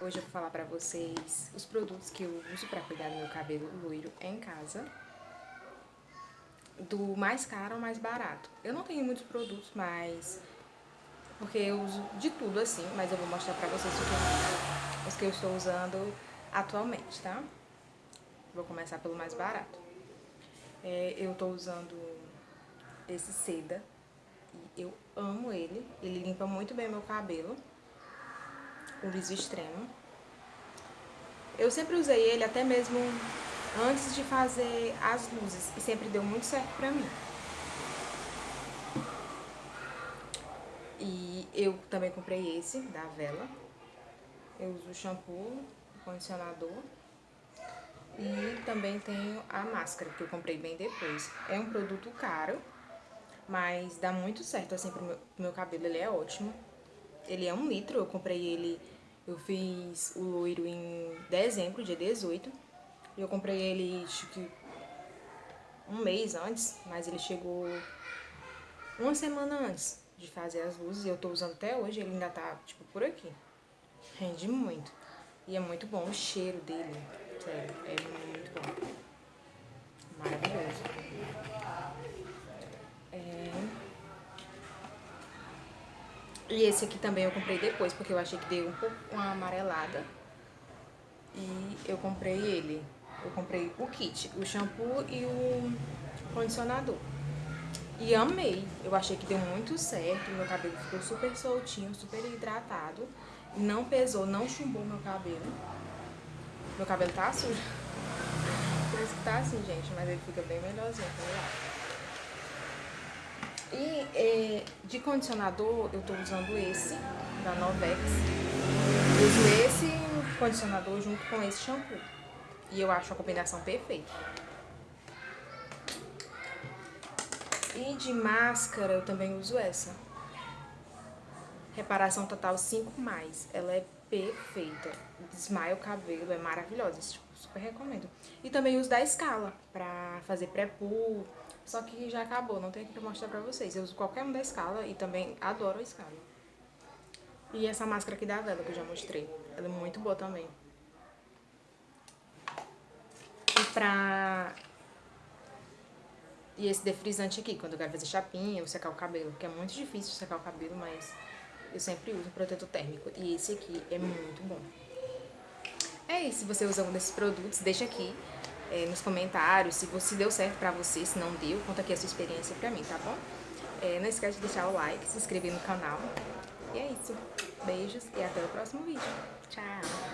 Hoje eu vou falar pra vocês os produtos que eu uso pra cuidar do meu cabelo loiro em casa. Do mais caro ao mais barato. Eu não tenho muitos produtos, mas... Porque eu uso de tudo assim, mas eu vou mostrar pra vocês os que eu estou usando atualmente, tá? Vou começar pelo mais barato. É, eu tô usando esse seda. Eu amo ele. Ele limpa muito bem meu cabelo o liso extremo. Eu sempre usei ele até mesmo antes de fazer as luzes e sempre deu muito certo pra mim. E eu também comprei esse, da Vela. Eu uso o shampoo, o condicionador e também tenho a máscara, que eu comprei bem depois. É um produto caro, mas dá muito certo assim pro meu, pro meu cabelo, ele é ótimo. Ele é um litro, eu comprei ele, eu fiz o loiro em dezembro, dia 18. E eu comprei ele, acho que um mês antes, mas ele chegou uma semana antes de fazer as luzes. E eu tô usando até hoje, ele ainda tá, tipo, por aqui. Rende muito. E é muito bom o cheiro dele, sério, é muito bom. Maravilhoso. E esse aqui também eu comprei depois, porque eu achei que deu um pouco uma amarelada. E eu comprei ele. Eu comprei o kit, o shampoo e o condicionador. E amei. Eu achei que deu muito certo. Meu cabelo ficou super soltinho, super hidratado. Não pesou, não chumbou meu cabelo. Meu cabelo tá sujo. Por isso que tá assim, gente. Mas ele fica bem melhorzinho, tá e é, de condicionador, eu tô usando esse, da Novex. Uso esse condicionador junto com esse shampoo. E eu acho a combinação perfeita. E de máscara, eu também uso essa. Reparação Total 5+. Ela é perfeita. Desmaia o cabelo, é maravilhosa. Super recomendo. E também uso da Scala, pra fazer pré-pull, só que já acabou, não tenho aqui pra mostrar pra vocês. Eu uso qualquer um da escala e também adoro a escala. E essa máscara aqui da Vela que eu já mostrei. Ela é muito boa também. E pra... E esse defrisante aqui, quando eu quero fazer chapinha ou secar o cabelo. Que é muito difícil secar o cabelo, mas eu sempre uso protetor térmico. E esse aqui é muito bom. É isso, se você usa um desses produtos, deixa aqui é, nos comentários se, você, deu certo pra você, se não deu, conta aqui a sua experiência pra mim, tá bom? É, não esquece de deixar o like, se inscrever no canal. E é isso. Beijos e até o próximo vídeo. Tchau!